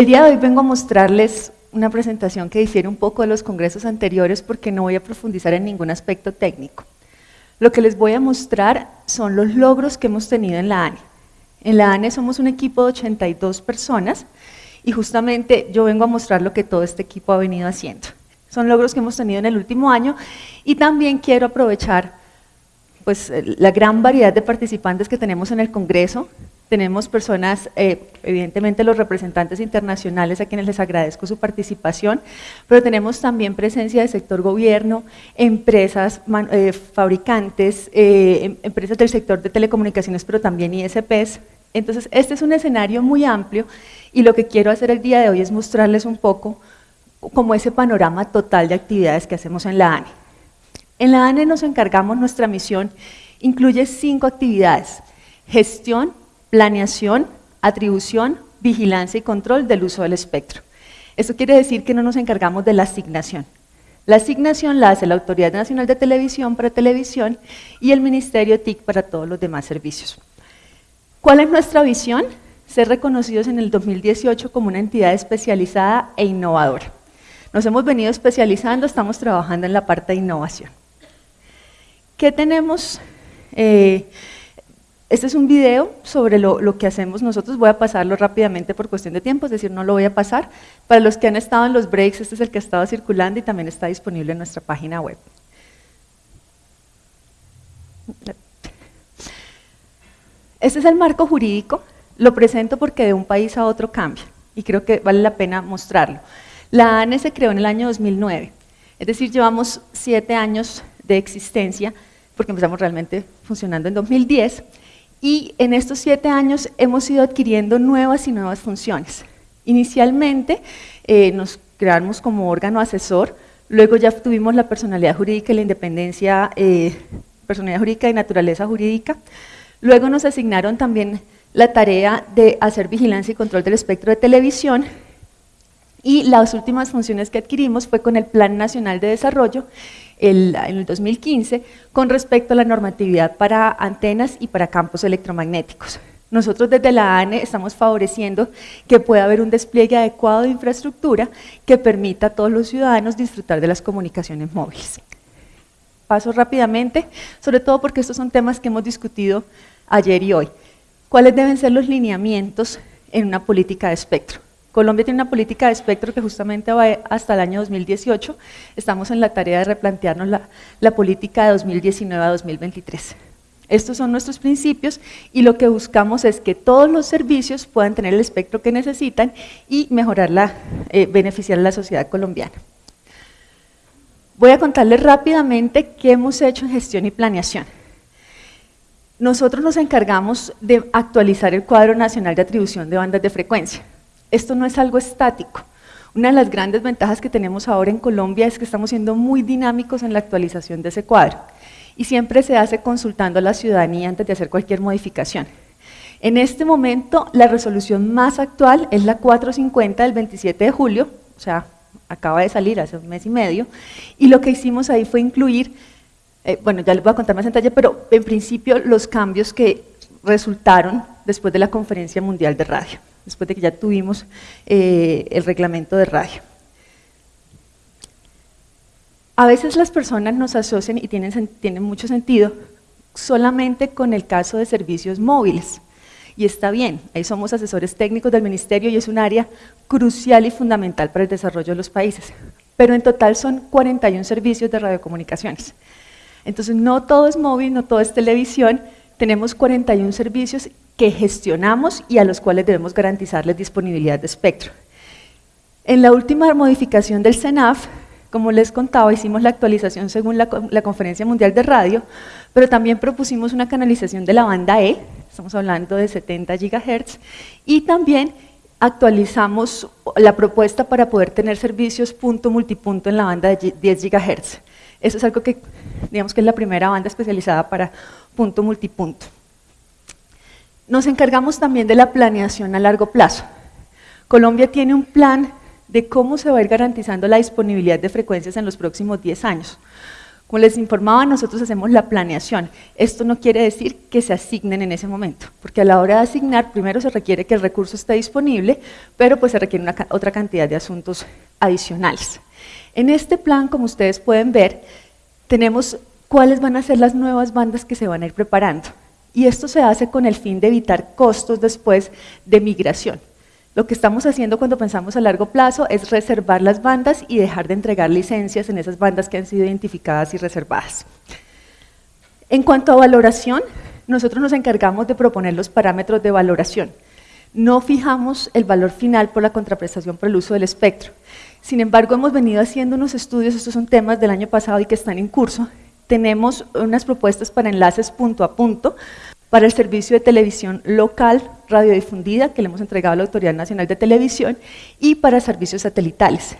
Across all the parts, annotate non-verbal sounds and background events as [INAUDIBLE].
El día de hoy vengo a mostrarles una presentación que difiere un poco de los congresos anteriores porque no voy a profundizar en ningún aspecto técnico. Lo que les voy a mostrar son los logros que hemos tenido en la ANE. En la ANE somos un equipo de 82 personas y justamente yo vengo a mostrar lo que todo este equipo ha venido haciendo. Son logros que hemos tenido en el último año y también quiero aprovechar pues, la gran variedad de participantes que tenemos en el Congreso. Tenemos personas, eh, evidentemente los representantes internacionales a quienes les agradezco su participación, pero tenemos también presencia del sector gobierno, empresas, eh, fabricantes, eh, em, empresas del sector de telecomunicaciones, pero también ISPs. Entonces, este es un escenario muy amplio y lo que quiero hacer el día de hoy es mostrarles un poco como ese panorama total de actividades que hacemos en la ANE. En la ANE nos encargamos, nuestra misión incluye cinco actividades, gestión, planeación, atribución, vigilancia y control del uso del espectro. Eso quiere decir que no nos encargamos de la asignación. La asignación la hace la Autoridad Nacional de Televisión para televisión y el Ministerio TIC para todos los demás servicios. ¿Cuál es nuestra visión? Ser reconocidos en el 2018 como una entidad especializada e innovadora. Nos hemos venido especializando, estamos trabajando en la parte de innovación. ¿Qué tenemos? Eh, este es un video sobre lo, que hacemos nosotros, voy a pasarlo rápidamente por cuestión de tiempo, es decir, no lo voy a pasar. Para los que han estado en los breaks, este es el que ha estado circulando y también está disponible en nuestra página web. Este es el marco jurídico, lo presento porque de un país a otro cambia y creo que vale la pena mostrarlo. La ANE se creó en el año 2009, es decir, llevamos siete años de existencia, porque empezamos realmente funcionando en 2010, y en estos siete años hemos ido adquiriendo nuevas y nuevas funciones. Inicialmente eh, nos creamos como órgano asesor, luego ya tuvimos la personalidad jurídica y la independencia, eh, personalidad jurídica y naturaleza jurídica, luego nos asignaron también la tarea de hacer vigilancia y control del espectro de televisión y las últimas funciones que adquirimos fue con el Plan Nacional de Desarrollo en el 2015 con respecto a la normatividad para antenas y para campos electromagnéticos. Nosotros desde la ANE estamos favoreciendo que pueda haber un despliegue adecuado de infraestructura que permita a todos los ciudadanos disfrutar de las comunicaciones móviles. Paso rápidamente, sobre todo porque estos son temas que hemos discutido ayer y hoy. ¿Cuáles deben ser los lineamientos en una política de espectro? Colombia tiene una política de espectro que justamente va hasta el año 2018. Estamos en la tarea de replantearnos la, política de 2019 a 2023. Estos son nuestros principios y lo que buscamos es que todos los servicios puedan tener el espectro que necesitan y mejorar la, eh, beneficiar a la sociedad colombiana. Voy a contarles rápidamente qué hemos hecho en gestión y planeación. Nosotros nos encargamos de actualizar el cuadro nacional de atribución de bandas de frecuencia. Esto no es algo estático. Una de las grandes ventajas que tenemos ahora en Colombia es que estamos siendo muy dinámicos en la actualización de ese cuadro y siempre se hace consultando a la ciudadanía antes de hacer cualquier modificación. En este momento, la resolución más actual es la 450 del 27 de julio, o sea, acaba de salir hace un mes y medio, y lo que hicimos ahí fue incluir, eh, bueno, ya les voy a contar más en detalle, pero en principio los cambios que resultaron después de la Conferencia Mundial de Radio después de que ya tuvimos eh, el reglamento de radio. A veces las personas nos asocian, y tienen, tienen mucho sentido, solamente con el caso de servicios móviles. Y está bien, ahí somos asesores técnicos del ministerio y es un área crucial y fundamental para el desarrollo de los países. Pero en total son 41 servicios de radiocomunicaciones. Entonces no todo es móvil, no todo es televisión, tenemos 41 servicios que gestionamos y a los cuales debemos garantizarles disponibilidad de espectro. En la última modificación del CENAF, como les contaba, hicimos la actualización según la, Conferencia Mundial de Radio, pero también propusimos una canalización de la banda E, estamos hablando de 70 GHz, y también actualizamos la propuesta para poder tener servicios punto multipunto en la banda de 10 GHz. Eso es algo que, digamos que es la primera banda especializada para punto multipunto. Nos encargamos también de la planeación a largo plazo. Colombia tiene un plan de cómo se va a ir garantizando la disponibilidad de frecuencias en los próximos 10 años. Como les informaba, nosotros hacemos la planeación. Esto no quiere decir que se asignen en ese momento, porque a la hora de asignar, primero se requiere que el recurso esté disponible, pero pues se requiere otra cantidad de asuntos adicionales. En este plan, como ustedes pueden ver, tenemos cuáles van a ser las nuevas bandas que se van a ir preparando. Y esto se hace con el fin de evitar costos después de migración. Lo que estamos haciendo cuando pensamos a largo plazo es reservar las bandas y dejar de entregar licencias en esas bandas que han sido identificadas y reservadas. En cuanto a valoración, nosotros nos encargamos de proponer los parámetros de valoración. No fijamos el valor final por la contraprestación por el uso del espectro. Sin embargo, hemos venido haciendo unos estudios, estos son temas del año pasado y que están en curso. Tenemos unas propuestas para enlaces punto a punto, para el servicio de televisión local radiodifundida que le hemos entregado a la Autoridad Nacional de Televisión y para servicios satelitales.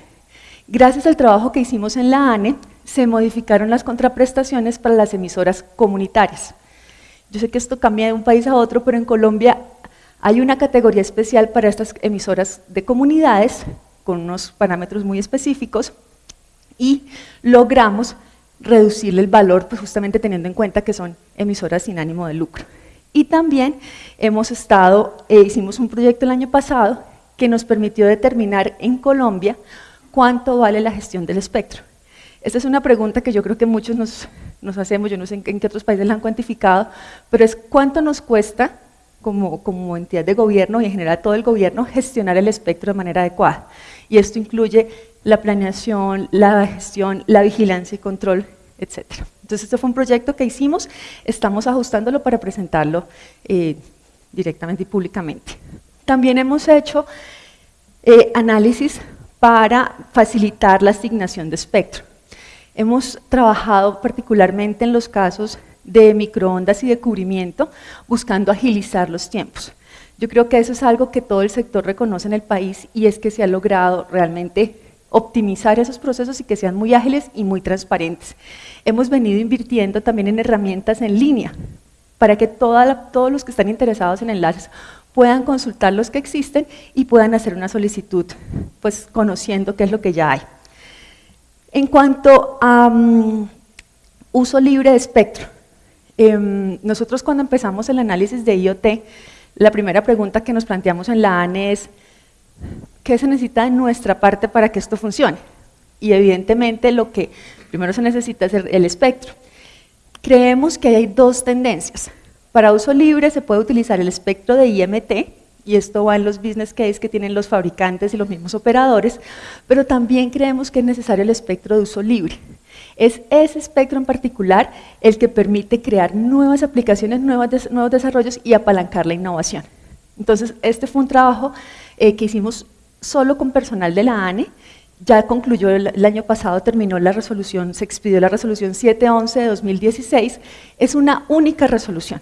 Gracias al trabajo que hicimos en la ANE, se modificaron las contraprestaciones para las emisoras comunitarias. Yo sé que esto cambia de un país a otro, pero en Colombia hay una categoría especial para estas emisoras de comunidades, con unos parámetros muy específicos, y logramos reducirle el valor, pues justamente teniendo en cuenta que son emisoras sin ánimo de lucro. Y también hemos estado, eh, hicimos un proyecto el año pasado que nos permitió determinar en Colombia cuánto vale la gestión del espectro. Esta es una pregunta que yo creo que muchos nos, nos hacemos, yo no sé en, qué otros países la han cuantificado, pero es cuánto nos cuesta como, como entidad de gobierno y en general todo el gobierno gestionar el espectro de manera adecuada. Y esto incluye la planeación, la gestión, la vigilancia y control, etcétera. Entonces, este fue un proyecto que hicimos, estamos ajustándolo para presentarlo eh, directamente y públicamente. También hemos hecho eh, análisis para facilitar la asignación de espectro. Hemos trabajado particularmente en los casos de microondas y de cubrimiento, buscando agilizar los tiempos. Yo creo que eso es algo que todo el sector reconoce en el país y es que se ha logrado realmente optimizar esos procesos y que sean muy ágiles y muy transparentes. Hemos venido invirtiendo también en herramientas en línea para que todos los que están interesados en enlaces puedan consultar los que existen y puedan hacer una solicitud, pues conociendo qué es lo que ya hay. En cuanto a mm, uso libre de espectro, em, nosotros cuando empezamos el análisis de IoT, la primera pregunta que nos planteamos en la ANE es, ¿qué se necesita de nuestra parte para que esto funcione? Y evidentemente lo que primero se necesita es el espectro. Creemos que hay dos tendencias. Para uso libre se puede utilizar el espectro de IMT, y esto va en los business case que tienen los fabricantes y los mismos operadores, pero también creemos que es necesario el espectro de uso libre. Es ese espectro en particular el que permite crear nuevas aplicaciones, nuevos desarrollos y apalancar la innovación. Entonces, este fue un trabajo eh, que hicimos solo con personal de la ANE, ya concluyó el, año pasado, terminó la resolución, se expidió la resolución 711 de 2016, es una única resolución.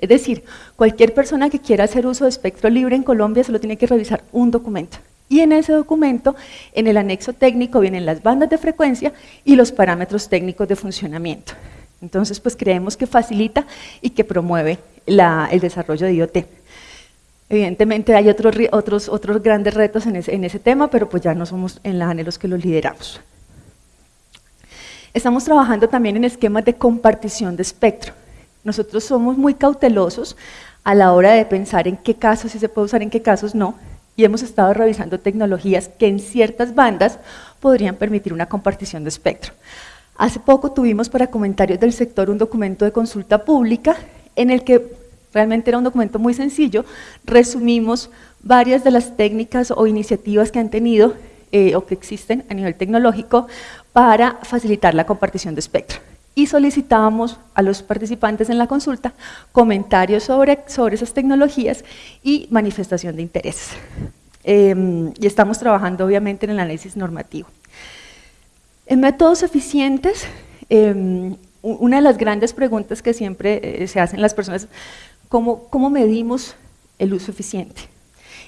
Es decir, cualquier persona que quiera hacer uso de espectro libre en Colombia solo tiene que revisar un documento. Y en ese documento, en el anexo técnico, vienen las bandas de frecuencia y los parámetros técnicos de funcionamiento. Entonces, pues creemos que facilita y que promueve el desarrollo de IoT. Evidentemente hay otros, otros, otros grandes retos en ese, en ese tema, pero pues ya no somos en la ANE los que los lideramos. Estamos trabajando también en esquemas de compartición de espectro. Nosotros somos muy cautelosos a la hora de pensar en qué casos sí se puede usar, en qué casos no, y hemos estado revisando tecnologías que en ciertas bandas podrían permitir una compartición de espectro. Hace poco tuvimos para comentarios del sector un documento de consulta pública en el que Realmente era un documento muy sencillo, resumimos varias de las técnicas o iniciativas que han tenido eh, o que existen a nivel tecnológico para facilitar la compartición de espectro. Y solicitábamos a los participantes en la consulta comentarios sobre, sobre esas tecnologías y manifestación de intereses. Em, y estamos trabajando obviamente en el análisis normativo. En métodos eficientes, em, una de las grandes preguntas que siempre eh, se hacen las personas ¿Cómo, medimos el uso eficiente?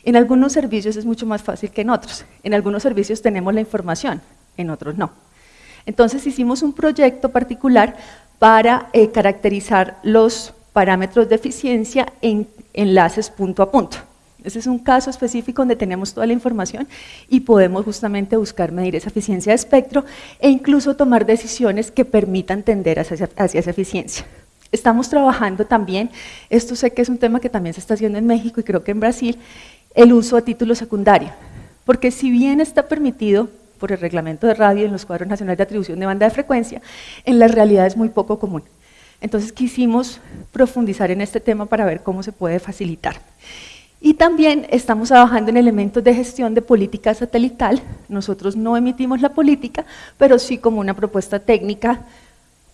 En algunos servicios es mucho más fácil que en otros. En algunos servicios tenemos la información, en otros no. Entonces hicimos un proyecto particular para eh, caracterizar los parámetros de eficiencia en enlaces punto a punto. Ese es un caso específico donde tenemos toda la información y podemos justamente buscar medir esa eficiencia de espectro e incluso tomar decisiones que permitan tender hacia, hacia esa eficiencia. Estamos trabajando también, esto sé que es un tema que también se está haciendo en México y creo que en Brasil, el uso a título secundario. Porque si bien está permitido por el reglamento de radio en los cuadros nacionales de atribución de banda de frecuencia, en la realidad es muy poco común. Entonces quisimos profundizar en este tema para ver cómo se puede facilitar. Y también estamos trabajando en elementos de gestión de política satelital. Nosotros no emitimos la política, pero sí como una propuesta técnica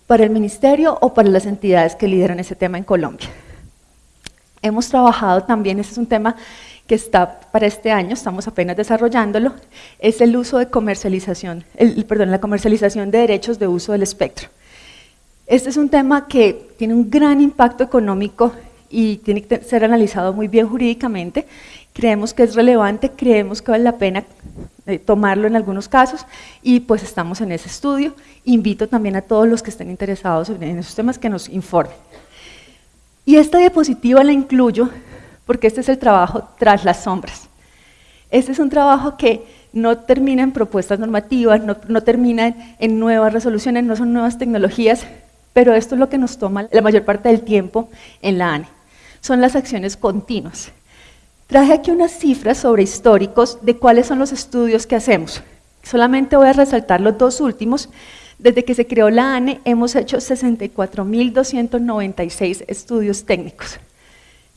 para el ministerio o para las entidades que lideran ese tema en Colombia. Hemos trabajado también, ese es un tema que está para este año, estamos apenas desarrollándolo, es el uso de comercialización, el, perdón, la comercialización de derechos de uso del espectro. Este es un tema que tiene un gran impacto económico y tiene que ser analizado muy bien jurídicamente. Creemos que es relevante, creemos que vale la pena eh, tomarlo en algunos casos y pues estamos en ese estudio. Invito también a todos los que estén interesados en esos temas que nos informen. Y esta diapositiva la incluyo porque este es el trabajo tras las sombras. Este es un trabajo que no termina en propuestas normativas, no, no termina en nuevas resoluciones, no son nuevas tecnologías, pero esto es lo que nos toma la mayor parte del tiempo en la ANE. Son las acciones continuas. Traje aquí unas cifras sobre históricos de cuáles son los estudios que hacemos. Solamente voy a resaltar los dos últimos. Desde que se creó la ANE hemos hecho 64.296 estudios técnicos.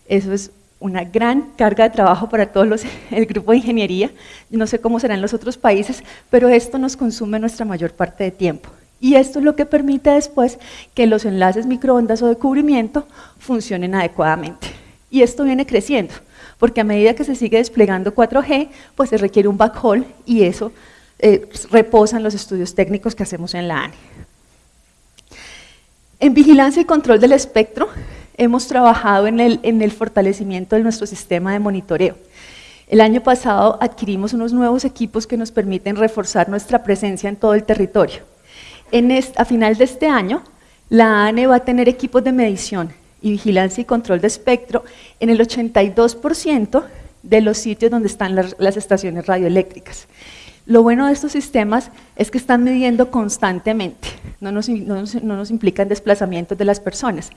Eso es una gran carga de trabajo para todo [LAUGHS] el grupo de ingeniería. No sé cómo será en los otros países, pero esto nos consume nuestra mayor parte de tiempo. Y esto es lo que permite después que los enlaces microondas o de cubrimiento funcionen adecuadamente. Y esto viene creciendo, porque a medida que se sigue desplegando 4G, pues se requiere un backhaul y eso eh, reposa en los estudios técnicos que hacemos en la ANE. En vigilancia y control del espectro, hemos trabajado en el fortalecimiento de nuestro sistema de monitoreo. El año pasado adquirimos unos nuevos equipos que nos permiten reforzar nuestra presencia en todo el territorio a final de este año, la ANE va a tener equipos de medición y vigilancia y control de espectro en el 82% de los sitios donde están las, estaciones radioeléctricas. Lo bueno de estos sistemas es que están midiendo constantemente, no nos, no, no nos, implican desplazamientos de las personas.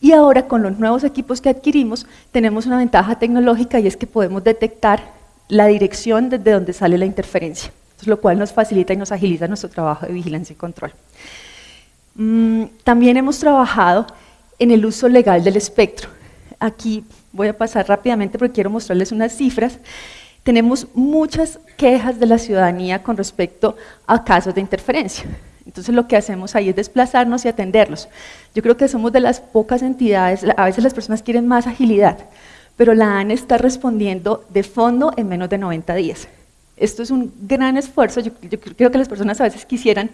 Y ahora con los nuevos equipos que adquirimos tenemos una ventaja tecnológica y es que podemos detectar la dirección desde donde sale la interferencia lo cual nos facilita y nos agiliza nuestro trabajo de vigilancia y control. Mm, también hemos trabajado en el uso legal del espectro. Aquí voy a pasar rápidamente porque quiero mostrarles unas cifras. Tenemos muchas quejas de la ciudadanía con respecto a casos de interferencia. Entonces lo que hacemos ahí es desplazarnos y atenderlos. Yo creo que somos de las pocas entidades, a veces las personas quieren más agilidad, pero la ANE está respondiendo de fondo en menos de 90 días. Esto es un gran esfuerzo, yo, creo que las personas a veces quisieran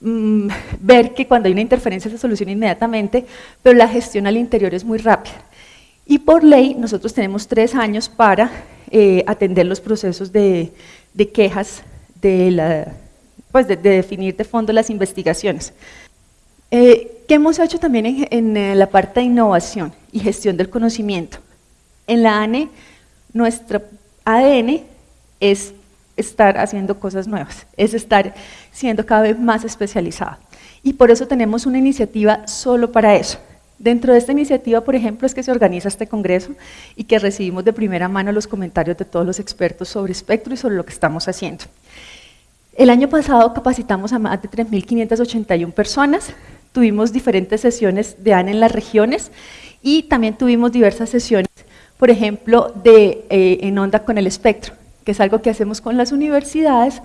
mm, ver que cuando hay una interferencia se soluciona inmediatamente, pero la gestión al interior es muy rápida. Y por ley nosotros tenemos tres años para eh, atender los procesos de, quejas, pues de, definir de fondo las investigaciones. Eh, ¿Qué hemos hecho también en, en, eh, la parte de innovación y gestión del conocimiento? En la ANE, nuestro ADN es estar haciendo cosas nuevas, es estar siendo cada vez más especializada. Y por eso tenemos una iniciativa solo para eso. Dentro de esta iniciativa, por ejemplo, es que se organiza este congreso y que recibimos de primera mano los comentarios de todos los expertos sobre espectro y sobre lo que estamos haciendo. El año pasado capacitamos a más de 3.581 personas, tuvimos diferentes sesiones de ANE en las regiones y también tuvimos diversas sesiones, por ejemplo, de, eh, en onda con el espectro que es algo que hacemos con las universidades,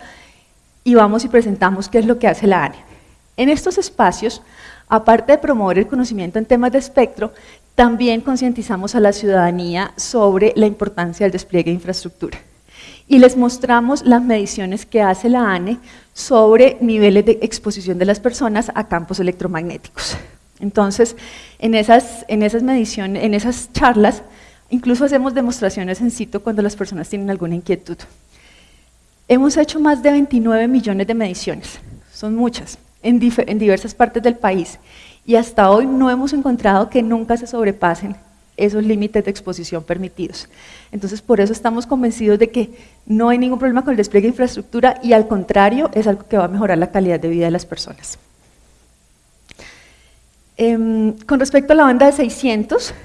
y vamos y presentamos qué es lo que hace la ANE. En estos espacios, aparte de promover el conocimiento en temas de espectro, también concientizamos a la ciudadanía sobre la importancia del despliegue de infraestructura. Y les mostramos las mediciones que hace la ANE sobre niveles de exposición de las personas a campos electromagnéticos. Entonces, en esas, en esas mediciones, en esas charlas, Incluso hacemos demostraciones en sitio cuando las personas tienen alguna inquietud. Hemos hecho más de 29 millones de mediciones, son muchas, en, diversas partes del país, y hasta hoy no hemos encontrado que nunca se sobrepasen esos límites de exposición permitidos. Entonces, por eso estamos convencidos de que no hay ningún problema con el despliegue de infraestructura y al contrario, es algo que va a mejorar la calidad de vida de las personas. Em, con respecto a la banda de 600,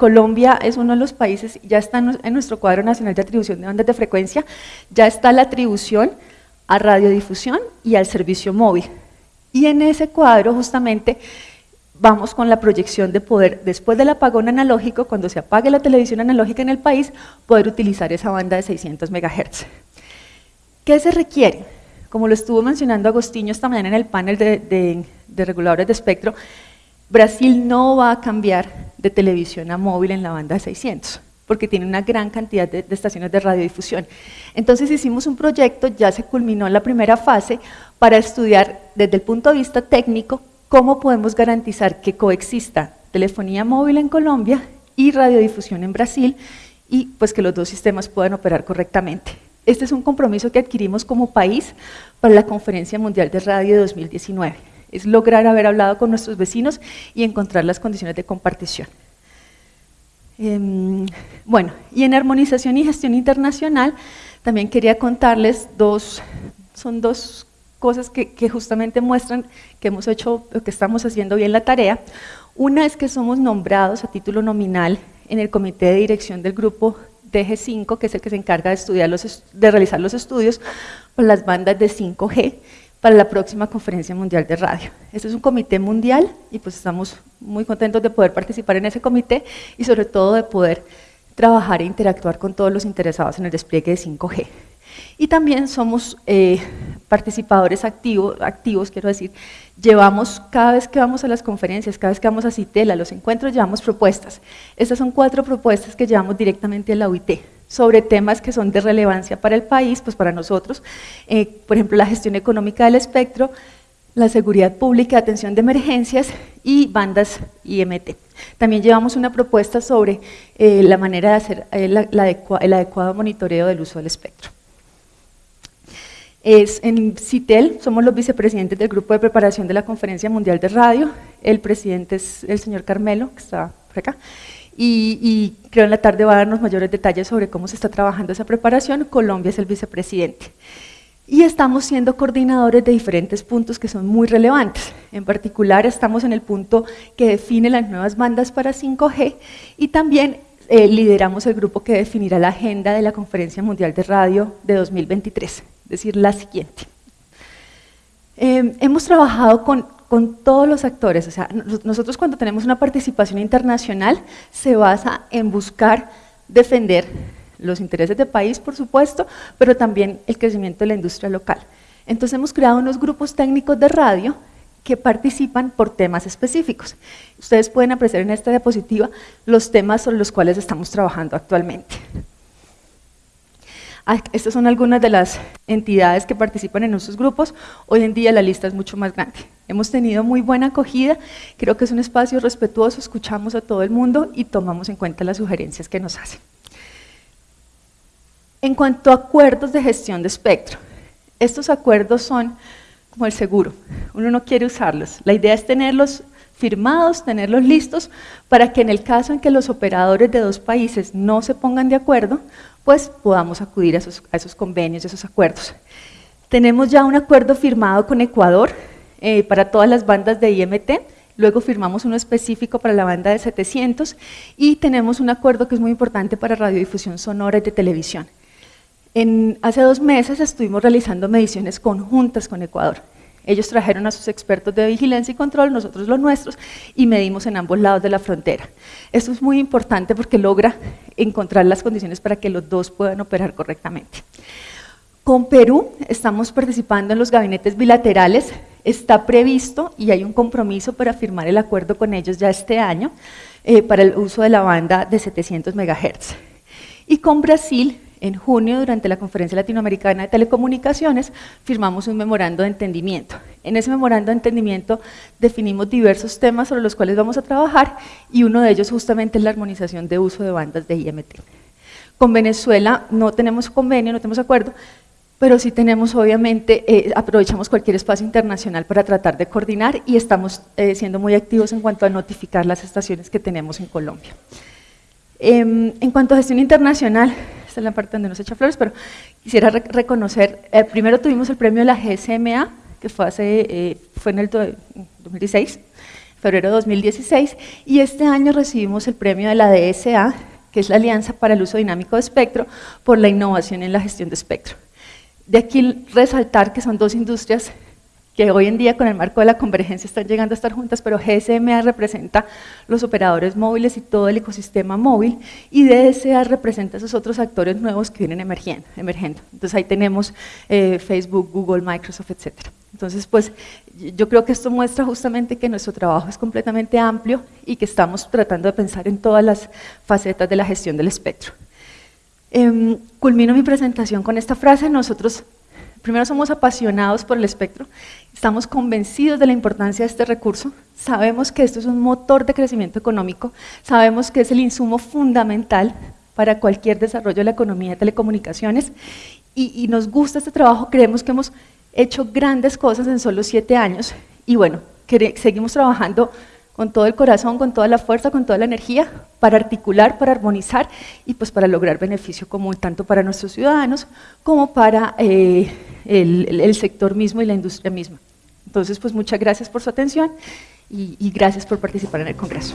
Colombia es uno de los países, ya está en nuestro cuadro nacional de atribución de bandas de frecuencia, ya está la atribución a radiodifusión y al servicio móvil. Y en ese cuadro justamente vamos con la proyección de poder, después del apagón analógico, cuando se apague la televisión analógica en el país, poder utilizar esa banda de 600 MHz. ¿Qué se requiere? Como lo estuvo mencionando Agostinho esta mañana en el panel de reguladores de espectro, Brasil no va a cambiar de televisión a móvil en la banda de 600, porque tiene una gran cantidad de, estaciones de radiodifusión. Entonces hicimos un proyecto, ya se culminó la primera fase, para estudiar desde el punto de vista técnico cómo podemos garantizar que coexista telefonía móvil en Colombia y radiodifusión en Brasil, y pues que los dos sistemas puedan operar correctamente. Este es un compromiso que adquirimos como país para la Conferencia Mundial de Radio de 2019 es lograr haber hablado con nuestros vecinos y encontrar las condiciones de compartición. Em, bueno, y en armonización y gestión internacional también quería contarles dos, son dos cosas que, justamente muestran que hemos hecho, que estamos haciendo bien la tarea. Una es que somos nombrados a título nominal en el comité de dirección del grupo DG5, que es el que se encarga de, estudiar los, de realizar los estudios por las bandas de 5G, para la próxima Conferencia Mundial de Radio. Este es un comité mundial y pues estamos muy contentos de poder participar en ese comité y sobre todo de poder trabajar e interactuar con todos los interesados en el despliegue de 5G. Y también somos eh, participadores activos, activos, quiero decir, llevamos, cada vez que vamos a las conferencias, cada vez que vamos a CITEL, a los encuentros, llevamos propuestas. Estas son cuatro propuestas que llevamos directamente a la UIT sobre temas que son de relevancia para el país, pues para nosotros, eh, por ejemplo, la gestión económica del espectro, la seguridad pública, atención de emergencias y bandas IMT. También llevamos una propuesta sobre eh, la manera de hacer eh, el adecuado monitoreo del uso del espectro. Es en CITEL, somos los vicepresidentes del grupo de preparación de la Conferencia Mundial de Radio, el presidente es el señor Carmelo, que está por acá, y, creo en la tarde va a darnos mayores detalles sobre cómo se está trabajando esa preparación. Colombia es el vicepresidente. Y estamos siendo coordinadores de diferentes puntos que son muy relevantes. En particular estamos en el punto que define las nuevas bandas para 5G y también eh, lideramos el grupo que definirá la agenda de la Conferencia Mundial de Radio de 2023, es decir, la siguiente. Eh, hemos trabajado con con todos los actores. O sea, nosotros cuando tenemos una participación internacional se basa en buscar defender los intereses del país, por supuesto, pero también el crecimiento de la industria local. Entonces hemos creado unos grupos técnicos de radio que participan por temas específicos. Ustedes pueden apreciar en esta diapositiva los temas sobre los cuales estamos trabajando actualmente. Ah, estas son algunas de las entidades que participan en nuestros grupos. Hoy en día la lista es mucho más grande. Hemos tenido muy buena acogida, creo que es un espacio respetuoso, escuchamos a todo el mundo y tomamos en cuenta las sugerencias que nos hacen. En cuanto a acuerdos de gestión de espectro, estos acuerdos son como el seguro, uno no quiere usarlos, la idea es tenerlos firmados, tenerlos listos, para que en el caso en que los operadores de dos países no se pongan de acuerdo, pues podamos acudir a esos, convenios, a esos acuerdos. Tenemos ya un acuerdo firmado con Ecuador, eh, para todas las bandas de IMT, luego firmamos uno específico para la banda de 700 y tenemos un acuerdo que es muy importante para radiodifusión sonora y de televisión. En, hace dos meses estuvimos realizando mediciones conjuntas con Ecuador. Ellos trajeron a sus expertos de vigilancia y control, nosotros los nuestros, y medimos en ambos lados de la frontera. Esto es muy importante porque logra encontrar las condiciones para que los dos puedan operar correctamente. Con Perú estamos participando en los gabinetes bilaterales está previsto y hay un compromiso para firmar el acuerdo con ellos ya este año eh, para el uso de la banda de 700 MHz. Y con Brasil, en junio, durante la Conferencia Latinoamericana de Telecomunicaciones, firmamos un memorando de entendimiento. En ese memorando de entendimiento definimos diversos temas sobre los cuales vamos a trabajar y uno de ellos justamente es la armonización de uso de bandas de IMT. Con Venezuela no tenemos convenio, no tenemos acuerdo, pero sí tenemos obviamente, eh, aprovechamos cualquier espacio internacional para tratar de coordinar y estamos eh, siendo muy activos en cuanto a notificar las estaciones que tenemos en Colombia. Em, en cuanto a gestión internacional, esta es la parte donde nos echa flores, pero quisiera reconocer, eh, primero tuvimos el premio de la GSMA, que fue, hace, eh, fue en el 2016, febrero de 2016, y este año recibimos el premio de la DSA, que es la Alianza para el Uso Dinámico de Espectro, por la innovación en la gestión de espectro. De aquí resaltar que son dos industrias que hoy en día con el marco de la convergencia están llegando a estar juntas, pero GSMA representa los operadores móviles y todo el ecosistema móvil, y DSA representa esos otros actores nuevos que vienen emergiendo. Entonces ahí tenemos eh, Facebook, Google, Microsoft, etc. Entonces, pues yo creo que esto muestra justamente que nuestro trabajo es completamente amplio y que estamos tratando de pensar en todas las facetas de la gestión del espectro. Em, culmino mi presentación con esta frase, nosotros Primero somos apasionados por el espectro, estamos convencidos de la importancia de este recurso, sabemos que esto es un motor de crecimiento económico, sabemos que es el insumo fundamental para cualquier desarrollo de la economía de telecomunicaciones y, nos gusta este trabajo, creemos que hemos hecho grandes cosas en solo siete años y bueno, seguimos trabajando con todo el corazón, con toda la fuerza, con toda la energía, para articular, para armonizar y pues para lograr beneficio común tanto para nuestros ciudadanos como para eh, el, sector mismo y la industria misma. Entonces, pues muchas gracias por su atención y, gracias por participar en el Congreso.